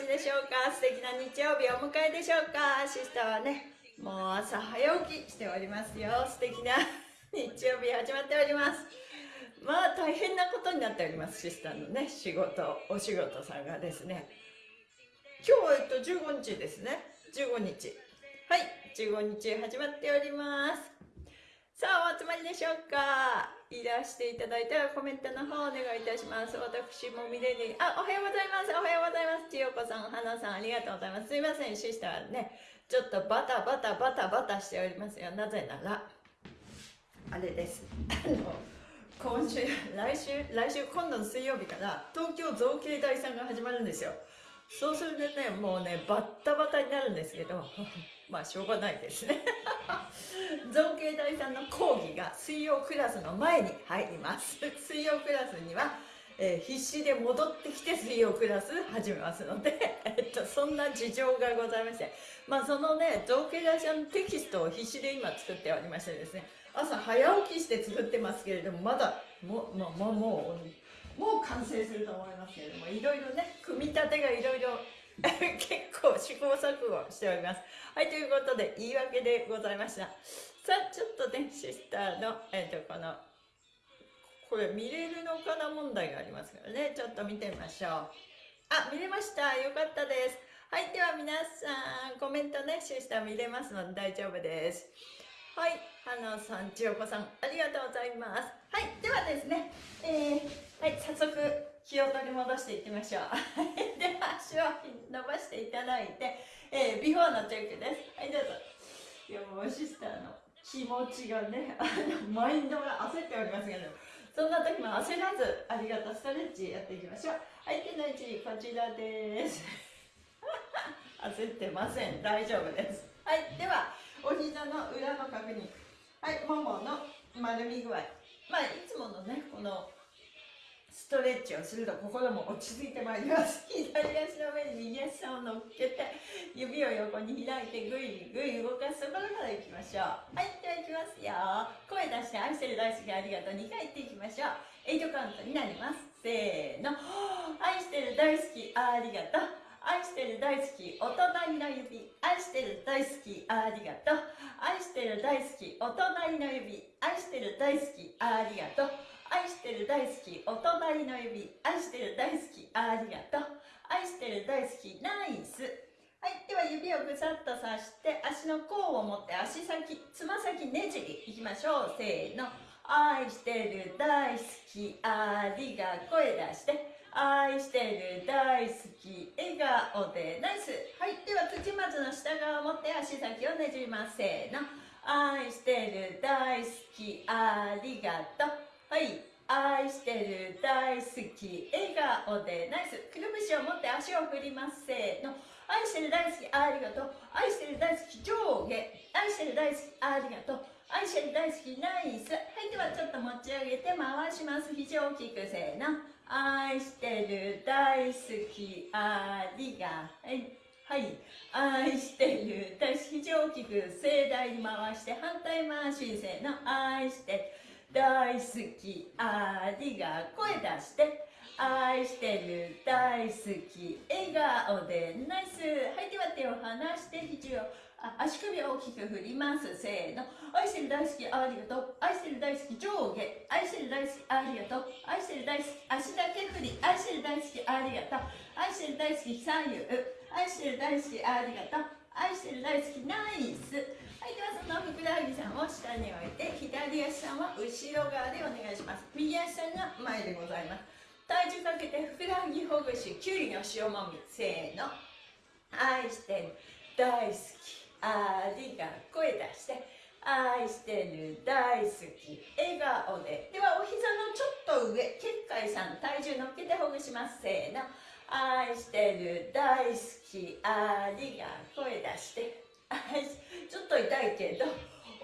しでしょうか？素敵な日曜日をお迎えでしょうか？シスターはねもう朝早起きしておりますよ。素敵な 日曜日始まっております。まあ大変なことになっておりますシスターのね仕事お仕事さんがですね。今日はえっと15日ですね。15日。はい15日始まっております。さあお集まりでしょうか？いらしていただいたらコメントの方お願いいたします。私も見れるあおはようございます。おはようございます。千代子さん花さんありがとうございます。すいませんシスターね。ちょっとバタバタバタバタしておりますよ。なぜならあれです。あの今週来週来週今度の水曜日から東京造形大さんが始まるんですよ。そうするとねもうねバッタバタになるんですけど まあしょうがないですね。造形大さんの講義が水曜クラスの前に入ります。水曜クラスには、えー、必死で戻ってきて水曜クラス始めますので、えっと、そんな事情がございまして。まあそのね造形大さんのテキストを必死で今作っておりましてですね朝早起きして作ってますけれどもまだも,、まあ、もうもうもう完成すると思いますけれどもいろいろね組み立てがいろいろ 結構試行錯誤しております。はい、ということで、言い訳でございました。さあ、ちょっとね、シスターの、えっ、ー、と、この、これ見れるのかな問題がありますからね、ちょっと見てみましょう。あ、見れました。よかったです。はい、では皆さん、コメントね、シスター見れますので大丈夫です。はい、花さん、千代子さん、ありがとうございます。はい、ではですね、えー、はい、早速、気を取り戻していきましょう。では、足を伸ばしていただいて、えー、ビフォーのチェックです。はい、どうぞ。いや、もうシスターの気持ちがね、マインドが焦っておりますけど、そんな時も焦らず、ありがとうストレッチやっていきましょう。はい、手の位置、こちらです。焦ってません。大丈夫です。はい、では、お膝の裏の確認。はい、ももの丸み具合。まあ、いつものね、この、ストレッチをすると心も落ち着いてまいります。左足の上に右足を乗っけて指を横に開いてぐいぐい動かすところからいきましょう。はいではいきますよ。声出して愛してる大好きありがとう。2回言っていきましょう。8カウントになります。せーの。愛してる大好きありがとう。愛してる大好きお隣の指愛してる大好きありがとう。愛してる大好きお隣の指愛してる大好きありがとう。愛してる大好きお隣の指愛してる大好きありがとう。愛してる大好きナイス。はいでは指をぐさっとさして足の甲を持って足先つま先ねじりいきましょう。せーの。愛してる大好きありが声出して。愛してる大好き笑顔でナイス。はいでは土まずの下側を持って足先をねじります。せーの。愛してる大好きありがとう。はい。愛してる大好き笑顔でナイス。くるぶしを持って足を振ります。せーの。愛してる大好きありがとう。愛してる大好き上下。愛してる大好きありがとう。愛してる大好きナイス。はいではちょっと持ち上げて回します。肘を大きくせーの。愛してる大好きありがはい。はい。愛してる大好き肘を大きく盛大に回して反対回しせーの愛してる大好きありが声出して。愛してる大好き笑顔で。ナイス。はいでは手を離して肘を足首を大きく振ります。せーの。愛してる大好きありがとう。愛してる大好き上下。愛してる大好きありがとう。愛してる大好き足だけ振り。愛してる大好きありがとう。愛してる大好き左右。愛してる大好きありがとう。愛してる大好きナイス。はいではそのふくらはぎさんを下に置いて左足さんは後ろ側でお願いします。右足さんが前でございます。体重かけてふくらはぎほぐしきゅうりの塩もみ。せーの。愛してる。大好き。ありが声出して愛してる大好き笑顔で。ではお膝のちょっと上結界さん体重乗っけてほぐします。せーの。愛してる大好きありが声出して。ちょっと痛いけど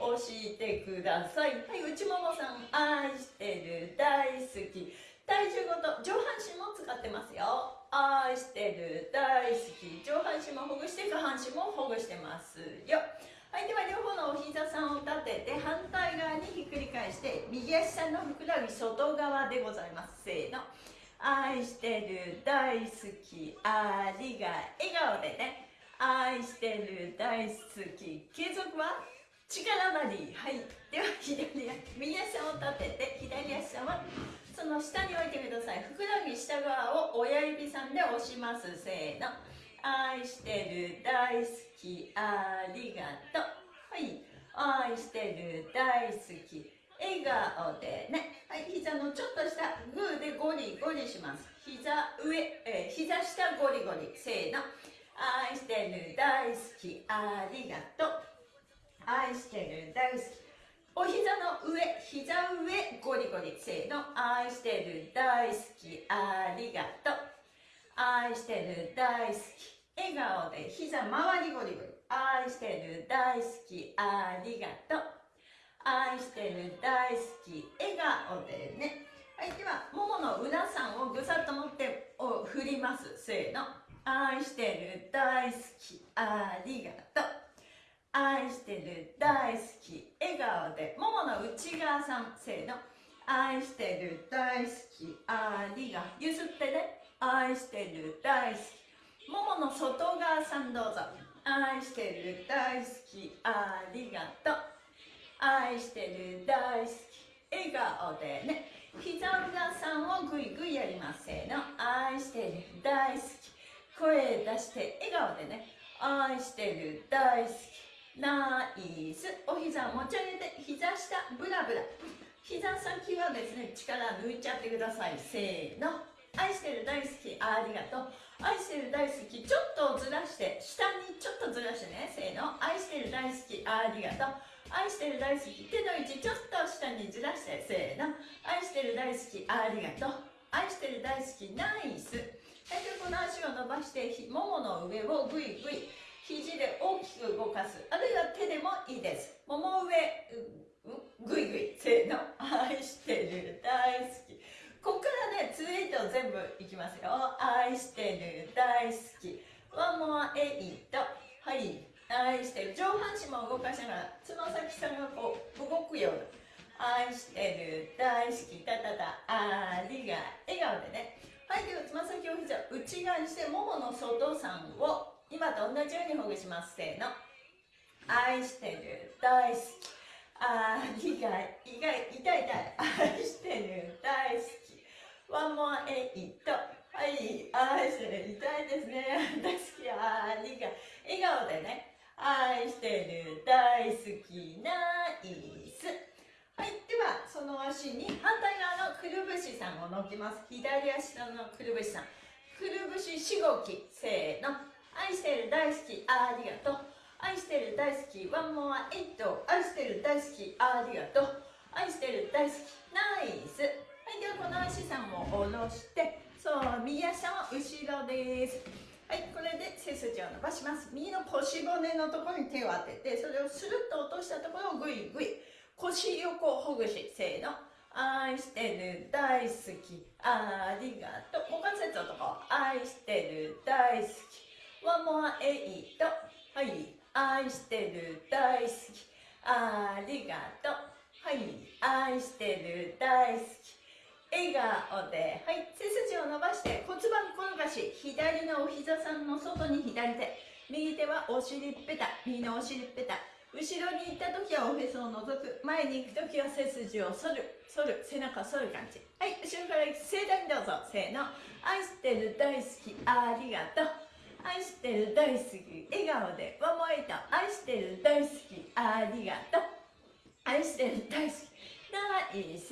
押してください。はい内ももさん。愛してる大好き。体重ごと上半身も使ってますよ。愛してる大好き。上半身もほぐして下半身もほぐしてますよ。はいでは両方のお膝さんを立てて反対側にひっくり返して右足さんのふくらはぎ外側でございます。せーの。愛してる大好き。ありが笑顔でね。愛してる大好き。継続は力なり。はい。では左足右足さんを立てて左足はその下に置いてください。ふくらはぎ下側を親指さんで押します。せーの。愛してる大好きありがとう。はい。愛してる大好き笑顔でね。はい。膝のちょっと下グーでゴリゴリします。膝上、えー、膝下ゴリゴリ。せーの。愛してる大好きありがとう。愛してる大好きお膝の上、膝上、ゴリゴリ、せーの、愛してる、大好き、ありがとう。愛してる、大好き、笑顔で、膝周りゴリゴリ、愛してる、大好き、ありがとう。愛してる、大好き、笑顔でね。はい、では、ももの裏さんをぐさっと持ってお振ります。せーの。愛してる、大好き、ありがとう。愛してる大好き笑顔で。ももの内側さんせーの。愛してる大好きありが譲ってね。愛してる大好き。ももの外側さんどうぞ。愛してる大好きありがとう。愛してる大好き笑顔でね。膝裏さんをぐいぐいやりますせーの。愛してる大好き。声出して笑顔でね。愛してる大好き。ナイス。お膝を持ち上げて膝下ブラブラ。膝先はですね力抜いちゃってください。せーの。愛してる大好き。ありがとう。愛してる大好き。ちょっとずらして下にちょっとずらしてね。せーの。愛してる大好き。ありがとう。愛してる大好き。手の位置ちょっと下にずらして。せーの。愛してる大好き。ありがとう。愛してる大好き。ナイス。はいこの足を伸ばしてももの上をグイグイ肘で大きく動かす。あるいは手でもいいです。もも上ぐいぐい。せーの愛してる。大好き。ここからねツイート全部いきますよ。愛してる。大好き。ワンモアエイトはい。愛してる。上半身も動かしながらつま先さんがこう動くような。愛してる。大好き。たたたありが笑顔でね。はいではつま先を膝内側にしてももの外さんを今と同じようにほぐします。せーの。愛してる。大好き。あー意外意外痛い痛い。愛してる。大好き。ワンモアエイトはい愛してる。痛いですね。大好きありが笑顔でね。愛してる。大好き。ナイス。はいではその足に反対側のくるぶしさんを乗っけます。左足のくるぶしさん。くるぶししごき。せーの。愛してる大好きありがとう。愛してる大好きワンモアエイト。愛してる大好きありがとう。愛してる大好きナイス。はいではこの足さんも下ろしてそう右足は後ろです。はいこれで背筋を伸ばします。右の腰骨のところに手を当ててそれをスルッと落としたところをグイグイ。腰横ほぐしせーの。愛してる大好きありがとう。股関節のところ愛してる大好き。ワンモアエイトはい愛してる大好き。ありがとう。はい愛してる大好き。笑顔ではい背筋を伸ばして骨盤転がし左のお膝さんの外に左手。右手はお尻ペタ右のお尻ペタ後ろに行った時はおへそを覗く。前に行く時は背筋を反る。反る。背中反る感じ。はい後ろから盛大にどうぞ。せーの。愛してる大好き。ありがとう。愛してる大好き。笑顔でワンモエイト愛してる大好き。ありがとう。愛してる大好き。ナイス。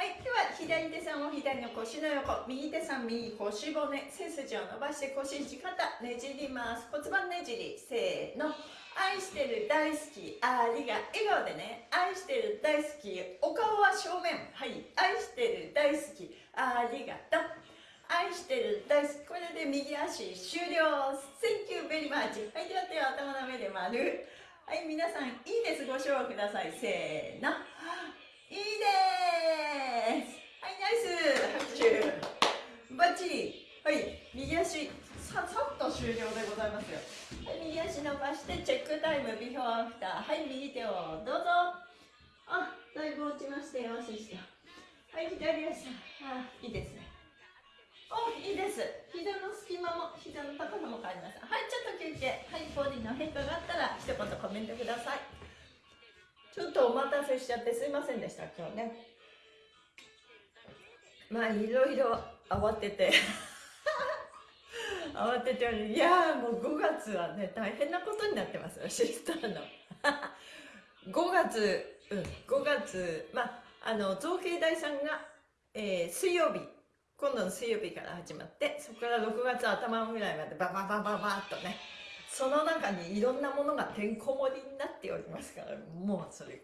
はいでは左手さんを左の腰の横。右手さん右腰骨。背筋を伸ばして腰地肩ねじります。骨盤ねじり。せーの。愛してる大好き。ありが笑顔でね。愛してる大好き。お顔は正面。はい。愛してる大好き。ありがとう。愛してる。大好き。これで右足終了。Thank you very much. はいでは手を頭の上で丸。はい皆さんいいです。ご唱和ください。せーの。いいです。はいナイス。拍手。バッチリ。はい右足ささっと終了でございますよ。はい右足伸ばしてチェックタイム。ビフォーアフター。はい右手をどうぞ。あだいぶ落ちましたよ。足下はい左足。あいいですね。いいです。膝の隙間も膝の高さも変わりましたはいちょっと休憩。はいボディの変化があったら一言コメントください。ちょっとお待たせしちゃってすいませんでした今日ね。まあいろいろ慌てて。慌てていやもう5月はね大変なことになってますよシスターの。5月うん5月まああの造形大さんが、えー、水曜日。今度の水曜日から始まってそこから6月頭ぐらいまでバババババッとねその中にいろんなものがてんこ盛りになっておりますからもうそれ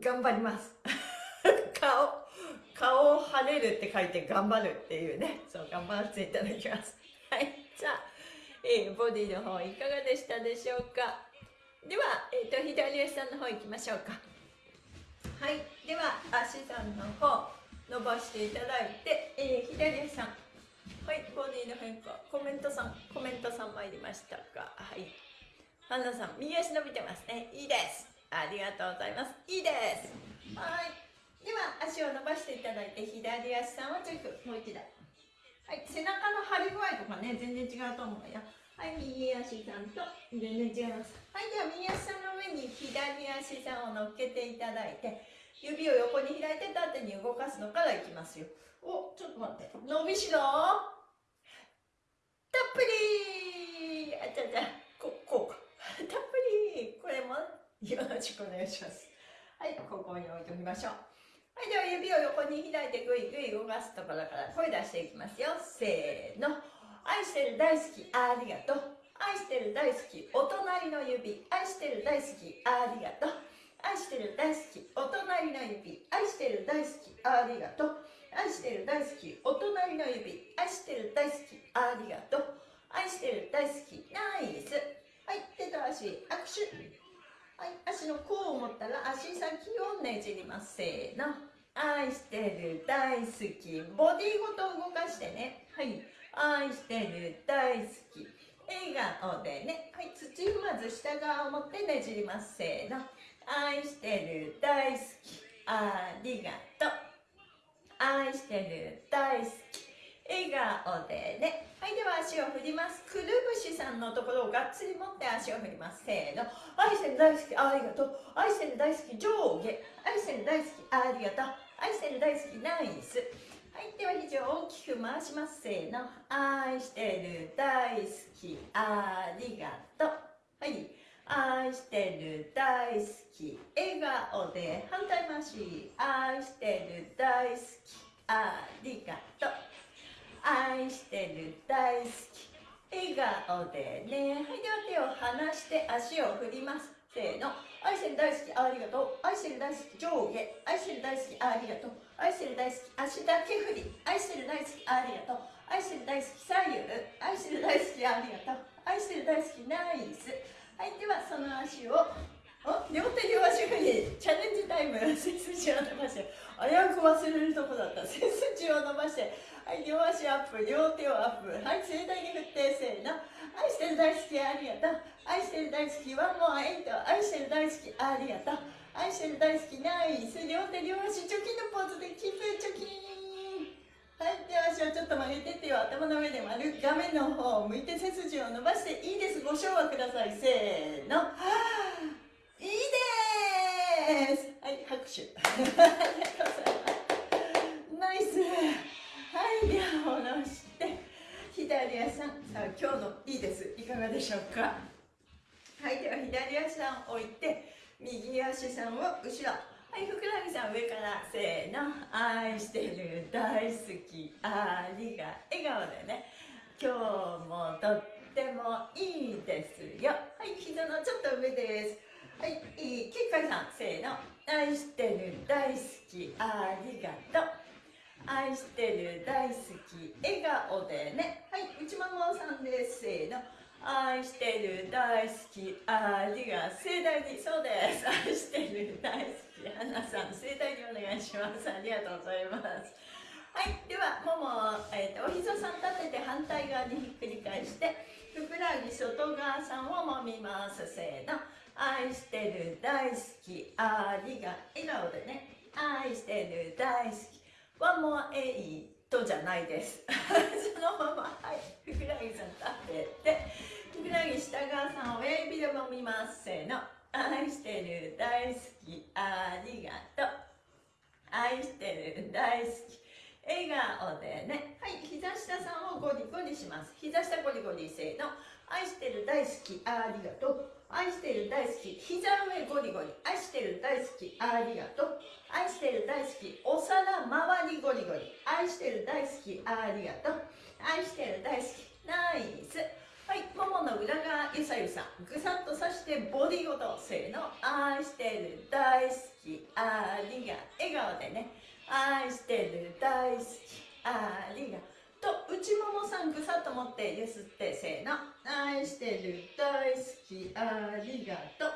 頑張ります。顔顔を晴れるって書いて頑張るっていうねそう頑張らせていただきます。はいじゃあ、えー、ボディの方いかがでしたでしょうか？では、えーと、左足さんの方行きましょうか。はいでは足さんの方。伸ばしていただいて、えー、左足さん。はいボディの変化コメントさんコメントさん参りましたか？はい。ハンナさん右足伸びてますね。いいです。ありがとうございます。いいです。はい。では足を伸ばしていただいて左足さんをチェック。もう一度。はい。背中の張り具合とかね全然違うと思うよ。はい右足さんと全然違います。はいでは右足さんの上に左足さんを乗っけていただいて指を横に開いて縦に動かすのからいきますよおちょっと待って伸びしろたっぷりあちゃちゃここうかたっぷりこれもよろしくお願いしますはいここに置いておきましょうはい、では指を横に開いてぐいぐい動かすところから声出していきますよ。せーの。愛してる大好き、ありがとう。愛してる大好き、お隣の指。愛してる大好き、ありがとう。愛してる大好き、お隣の指。愛してる大好き、ありがとう。愛してる大好き、お隣の指。愛してる大好き、ありがとう。愛してる大好き、ナイス。はい、手と足、握手。はい、足の甲を持ったら足先をねじります。せーの。愛してる大好きボディごと動かしてねはい愛してる大好き笑顔でねはい土踏まず下側を持ってねじりますせーの愛してる大好き。ありがとう。愛してる大好き。笑顔でね。はいでは足を振ります。くるぶしさんのところをがっつり持って足を振ります。せーの。愛してる大好き。ありがとう。愛してる大好き上下。愛してる大好きありがとう。愛してる大好きナイス。はいでは肘を大きく回します。せーの。愛してる大好きありがとう。はい。愛してる大好き笑顔で反対回し。愛してる大好きありがとう。愛してる大好き笑顔でね。はいでは手を離して足を振ります。せーの。愛してる大好きありがとう。愛してる大好き上下。愛してる大好きありがとう。愛してる大好き足だけ振り。愛してる大好きありがとう。愛してる大好き左右。愛してる大好きありがとう。愛してる大好きナイス。はいではその足をお両手両足振りチャレンジタイム背筋を伸ばして危うく忘れるとこだった。背筋を伸ばしてはい両足アップ両手をアップ。はい盛大に振ってせーの。愛してる大好きありがとう。愛してる大好きワンモアエイト愛してる大好きありがとう。愛してる大好きナイス。両手両足チョキのポーズでキープチョキはい手足をちょっと曲げて手を頭の上で丸画面の方を向いて背筋を伸ばしていいです。ご唱和ください。せーの。いいです。はい拍手。ナイスはいでは下ろして左足さん。さあ今日のいいです。いかがでしょうか？はいでは左足さん置いて右足さんを後ろ。はいふくらはぎさん上からせーの。愛してる大好きありが笑顔でね。今日もとってもいいですよ。はい膝のちょっと上です。はいいいきっかさんせーの。愛してる大好きありがとう。愛してる大好き笑顔でね。はい内ももさんです。せーの。愛してる大好きありが盛大にそうです。愛してる大好き花さん盛大にお願いします。ありがとうございます。はい。ではもも、ええーと、お膝さん立てて反対側にひっくり返してふくらはぎ外側さんを揉みますせーの。愛してる大好きありが笑顔でね。愛してる大好きワンモアエイトじゃないです。そのままはい。ふくらはぎさん立ててふくらはぎ下側さんを親指で揉みますせーの。愛してる大好きありがとう。愛してる大好き笑顔でね。はい膝下さんをゴリゴリします。膝下ゴリゴリせーの。愛してる大好きありがとう。愛してる大好き膝上ゴリゴリ。愛してる大好きありがとう。愛してる大好きお皿周りゴリゴリ。愛してる大好きありがとう。愛してる大好きナイス。はいももの裏側ゆさゆさぐさっとさしてボディごとせーの愛してる大好きありが笑顔でね。愛してる大好きありが。と内ももさんぐさっと持ってゆすってせーの。愛してる大好きありがと。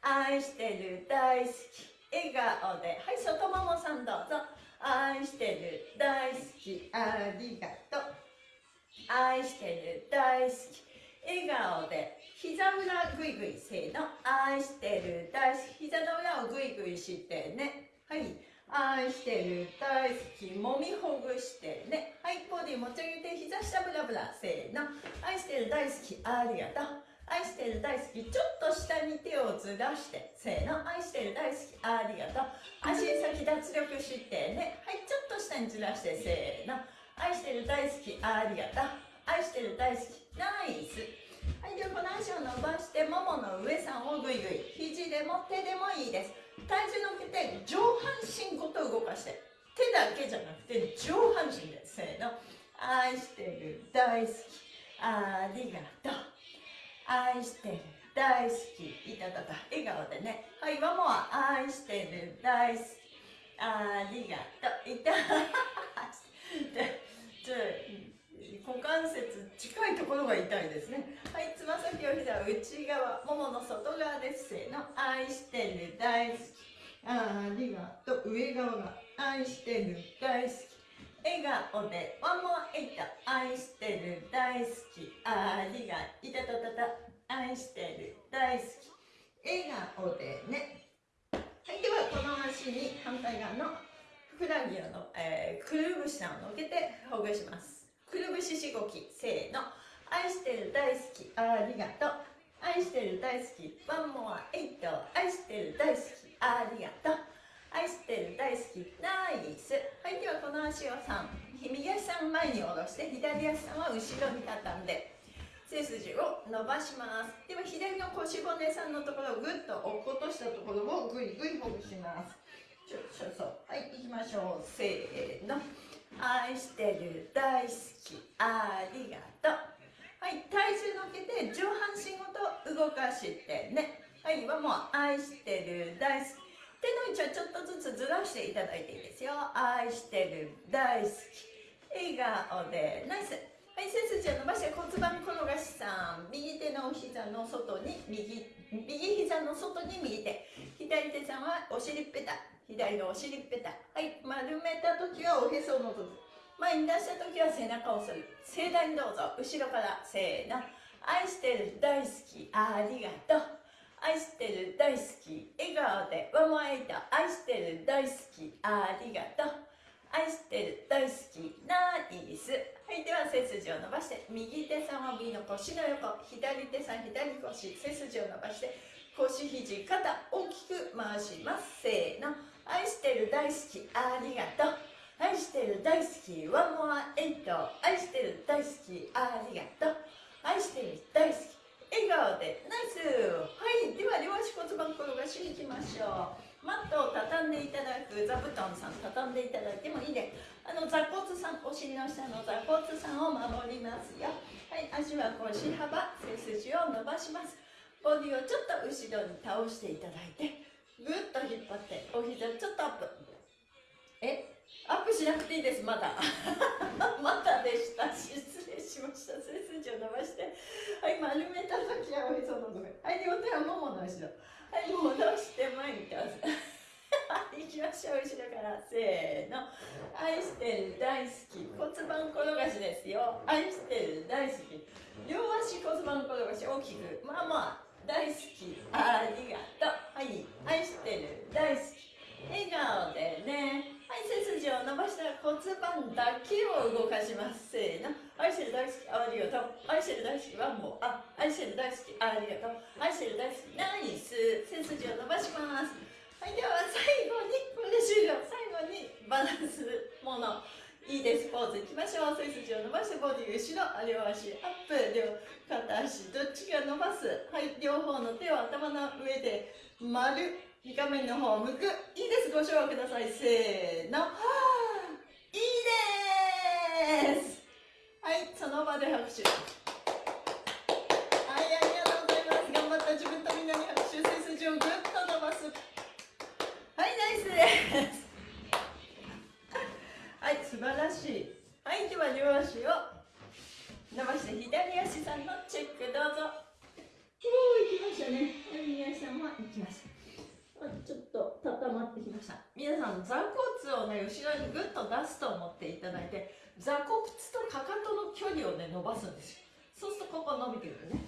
愛してる大好き笑顔で。はい外ももさんどうぞ。愛してる大好きありがと。う愛してる大好き。笑顔で膝裏ぐいぐいせーの。愛してる大好き。膝の裏をぐいぐいしてね。はい。愛してる大好き。もみほぐしてね。はい。ボディ持ち上げて膝下ブラブラせーの。愛してる大好き。ありがとう。愛してる大好き。ちょっと下に手をずらしてせーの。愛してる大好き。ありがとう。足先脱力してね。はい。ちょっと下にずらしてせーの。愛してる大好きありがとう。愛してる大好きナイス。はいではこの足を伸ばしてももの上さんをぐいぐい肘でも手でもいいです。体重乗っけて上半身ごと動かして。手だけじゃなくて上半身でせーの。愛してる大好きありがとう。愛してる大好きいたたた。笑顔でね。はいワモは愛してる大好きありがとう。いた。ちょ股関節近いところが痛いですね。はいつま先を膝内側ももの外側ですせーの愛してる大好きありがとう上側が愛してる大好き。笑顔でワンモアエイト愛してる大好きありがいたたたた愛してる大好き。笑顔でね。はいではこの足に反対側のふくらはぎの、えー、くるぶしさんを乗っけてほぐします。くるぶししごきせーの。愛してる大好きありがとう。愛してる大好きワンモアエイト。愛してる大好きありがとう。愛してる大好きナイス。はいではこの足を3右足さん前に下ろして左足さんは後ろに畳んで背筋を伸ばします。では左の腰骨さんのところをぐっと落っことしたところをぐいぐいほぐします。ちょちょそう。はい行きましょう。せーの。愛してる大好き。ありがとう。はい体重乗っけて上半身ごと動かしてね。はい今もう愛してる大好き。手の位置はちょっとずつずらしていただいていいですよ。愛してる大好き。笑顔で。ナイス。はい背筋を伸ばして骨盤転がしさん。右手の膝の外に右右膝の外に右手。左手さんはお尻ペタ。左のお尻ペタ。はい。丸めた時はおへそをのぞく前に出した時は背中をする。盛大にどうぞ。後ろからせーの。愛してる大好き。ありがとう。愛してる大好き。笑顔で。ワンワンエイト愛してる大好き。ありがとう。愛してる大好き。ナイス。はい。では背筋を伸ばして。右手さんは右の腰の横。左手さん左腰。背筋を伸ばして。腰肘肩大きく回します。せーの。愛してる大好きありがとう。愛してる大好きワンモアエイト愛してる大好きありがとう。愛してる大好き笑顔でナイス。はいでは両足骨盤転がしに行きましょう。マットを畳んでいただく座布団さん畳んでいただいてもいいであの座骨さんお尻の下の座骨さんを守りますよ。はい足は腰幅背筋を伸ばします。ボディをちょっと後ろに倒していただいて。ぐっと引っ張ってお膝ちょっとアップ。え？アップしなくていいですまだ。まだでした。失礼しました。背筋を伸ばして。はい丸めた時はおへそのとこはい両手はももの後ろ。はい戻して前に倒す。行きましょう後ろから。せーの。愛してる大好き。骨盤転ですよ。愛してる大好き。両足骨盤転がし大きく。まあまあ大好き。ありがとう。はい。愛してる。大好き。笑顔でね。はい背筋を伸ばしたら骨盤だけを動かします。せーの。愛してる大好きありがとう。愛してる大好きワンモあ愛してる大好きありがとう。愛してる大好きナイス。背筋を伸ばします。はいでは最後にこれで終了最後にバランスもの。いいです。ポーズいきましょう。背筋を伸ばしてボディ後ろ。両足アップ。両片足どっちが伸ばす？はい両方の手を頭の上で丸画面の方向く。いいです。ご唱和ください。せーの。いいです。はいその場で拍手。はいありがとうございます。頑張った自分とみんなに拍手。背筋をぐっと伸ばす。はいナイスです。はい素晴らしい。はいでは両足を伸ばして左足さんのチェックどうぞ。おー行きましたね。右足さんも行きました。ちょっと固まってきました。皆さん座骨をね後ろにグッと出すと思っていただいて座骨とかかとの距離をね伸ばすんですよ。そうするとここ伸びてくるね。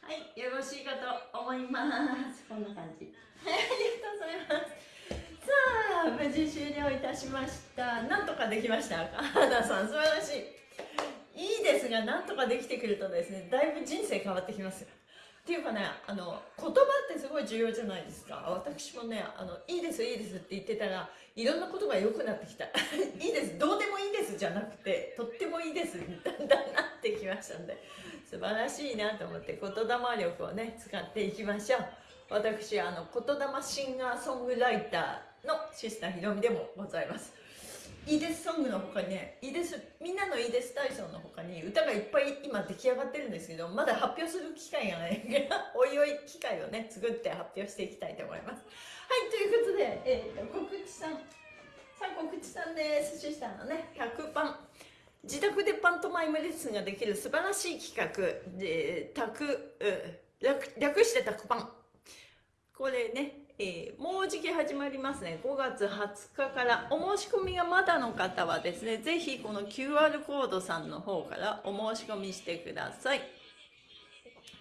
はいよろしいかと思います。こんな感じ。はいありがとうございます。さあ無事終了いたしました。なんとかできました。花さん素晴らしいいいですがなんとかできてくるとですねだいぶ人生変わってきますよ。っていうかねあの言葉ってすごい重要じゃないですか。私もねあのいいですいいですって言ってたらいろんなことが良くなってきた。いいですどうでもいいですじゃなくてとってもいいですみたいななってきましたんで。素晴らしいなと思って言霊力をね使っていきましょう。私あの言霊シンガーソングライターのシスターひろみでもございます。イーデスソングの他にねイーデスみんなのイーデス体操の他に歌がいっぱい今出来上がってるんですけどまだ発表する機会がないからおいおい機会をね作って発表していきたいと思います。はいということで、えー、告知さんさあ告知さんです。シスターのね100パン自宅でパントマイムレッスンができる素晴らしい企画。でタク略略してタクパンこれねえー、もうじき始まりますね。5月20日からお申し込みがまだの方はですね、ぜひこの QR コードさんの方からお申し込みしてください。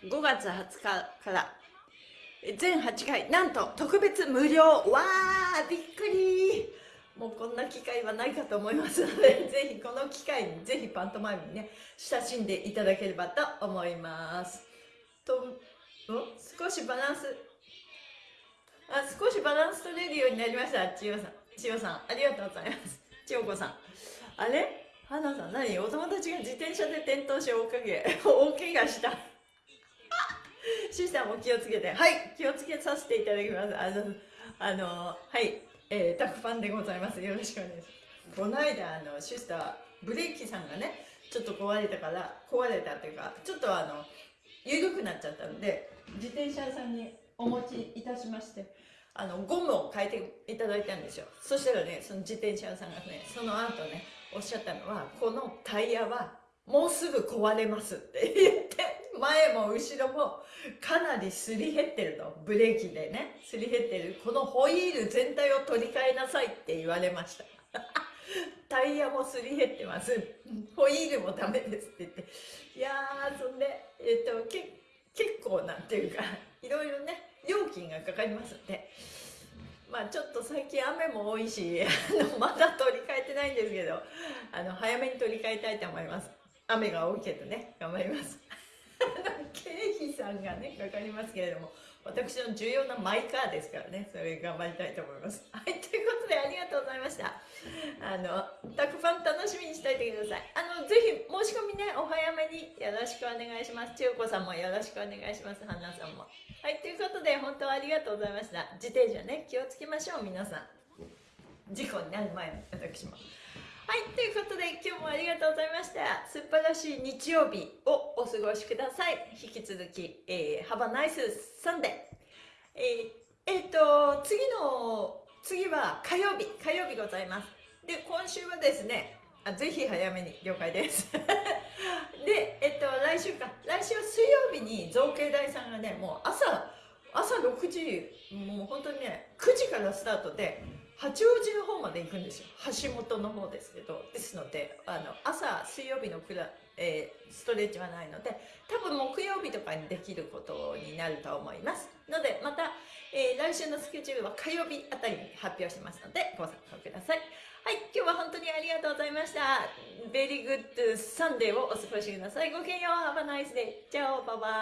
5月20日から全8回、なんと特別無料わーびっくりもうこんな機会はないかと思いますので、ぜひこの機会に、ぜひパントマイムにね、親しんでいただければと思います。と、少しバランスあ少しバランス取れるようになりました。千代さん。千代さんありがとうございます。千代子さん。あれ？花さん何？お友達が自転車で転倒し大かけ大怪我した。シスターも気をつけて。はい気をつけさせていただきます。あのあのはいえー、タクパンでございます。よろしくお願いします。この間あのシスターブレーキさんがねちょっと壊れたから壊れたっていうかちょっとあの緩くなっちゃったので自転車屋さんにお持ちいたしましてあのゴムを変えていただいたんですよ。そしたらねその自転車屋さんがねその後ねおっしゃったのはこのタイヤはもうすぐ壊れますって 言って前も後ろもかなりすり減ってると。ブレーキでねすり減ってる。このホイール全体を取り替えなさいって言われました。タイヤもすり減ってます。ホイールもダメですって言っていやーそんでえっとけ結構なんていうかいろいろね料金がかかりますんで。まあちょっと最近雨も多いしあのまだ取り替えてないんですけどあの早めに取り替えたいと思います。雨が多いけどね頑張ります。経費さんがねかかりますけれども私の重要なマイカーですからね。それ頑張りたいと思います。はいということでありがとうございました。あのたくさん楽しみにしておいてください。あのぜひ申し込みねお早めによろしくお願いします。千代子さんもよろしくお願いします。花さんも。はいということで本当ありがとうございました。自転車ね気をつけましょう皆さん。事故になる前の私も。はいということで今日もありがとうございました。素晴らしい日曜日をお過ごしください。引き続き、えー、Have a nice Sunday えー、えー、と次の次は火曜日。火曜日ございます。で今週はですねあぜひ早めに了解です。でえっと来週か。来週は水曜日に造形大さんがねもう朝朝6時もう本当にね9時からスタートで八王子の方まで行くんですよ。橋本の方ですけど。ですのであの朝水曜日のクラ、えー、ストレッチはないので多分木曜日とかにできることになると思います。のでまた、えー、来週のスケジュールは火曜日あたりに発表しますのでご参加ください。はい今日は本当にありがとうございました。 Very good Sunday をお過ごしください。ごきげんよう。Have a nice day ciao バイバイ。